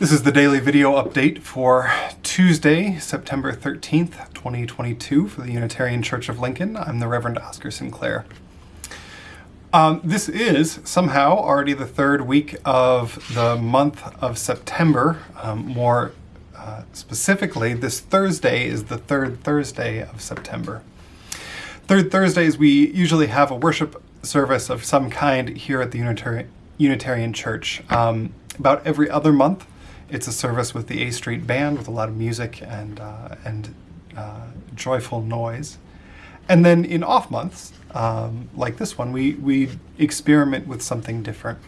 This is the daily video update for Tuesday, September 13th, 2022 for the Unitarian Church of Lincoln. I'm the Reverend Oscar Sinclair. Um, this is somehow already the third week of the month of September. Um, more uh, specifically, this Thursday is the third Thursday of September. Third Thursdays, we usually have a worship service of some kind here at the Unitari Unitarian Church. Um, about every other month, it's a service with the A Street Band with a lot of music and, uh, and uh, joyful noise. And then in off months, um, like this one, we, we experiment with something different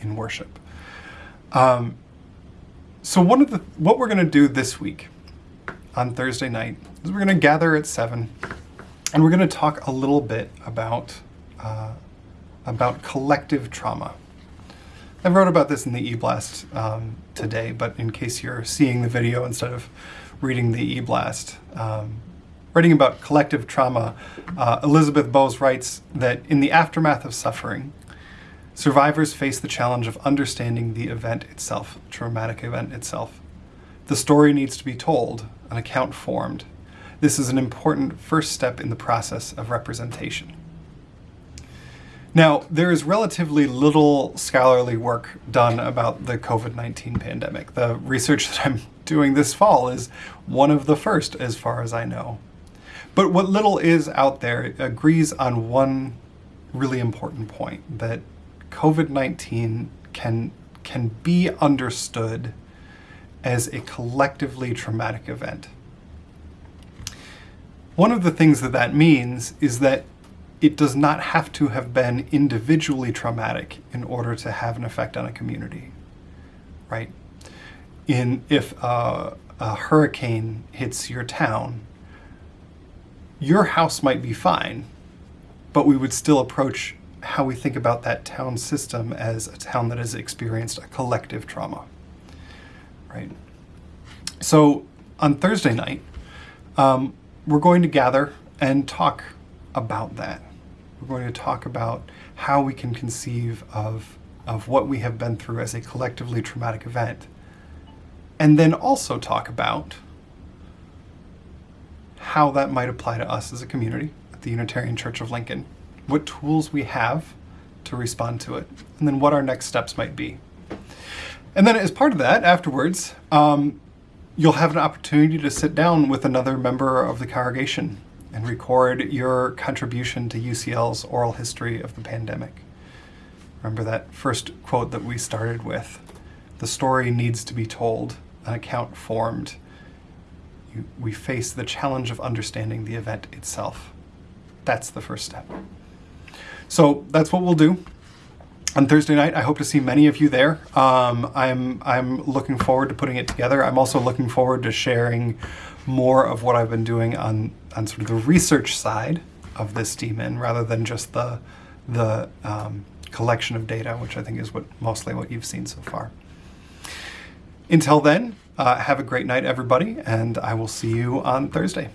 in worship. Um, so one of the what we're going to do this week on Thursday night is we're going to gather at 7 and we're going to talk a little bit about, uh, about collective trauma. I wrote about this in the e-blast um, today, but in case you're seeing the video instead of reading the e-blast, um, writing about collective trauma, uh, Elizabeth Boase writes that in the aftermath of suffering, survivors face the challenge of understanding the event itself, traumatic event itself. The story needs to be told, an account formed. This is an important first step in the process of representation. Now, there is relatively little scholarly work done about the COVID-19 pandemic. The research that I'm doing this fall is one of the first, as far as I know. But what little is out there agrees on one really important point, that COVID-19 can, can be understood as a collectively traumatic event. One of the things that that means is that it does not have to have been individually traumatic in order to have an effect on a community, right? In if a hurricane hits your town, your house might be fine, but we would still approach how we think about that town system as a town that has experienced a collective trauma, right? So on Thursday night, um, we're going to gather and talk about that. We're going to talk about how we can conceive of, of what we have been through as a collectively traumatic event. And then also talk about how that might apply to us as a community at the Unitarian Church of Lincoln, what tools we have to respond to it, and then what our next steps might be. And then as part of that, afterwards, um, you'll have an opportunity to sit down with another member of the congregation and record your contribution to UCL's oral history of the pandemic. Remember that first quote that we started with? The story needs to be told, an account formed. You, we face the challenge of understanding the event itself. That's the first step. So that's what we'll do on Thursday night. I hope to see many of you there. Um, I'm, I'm looking forward to putting it together. I'm also looking forward to sharing more of what I've been doing on, on sort of the research side of this DMIN rather than just the, the um, collection of data, which I think is what mostly what you've seen so far. Until then, uh, have a great night, everybody, and I will see you on Thursday.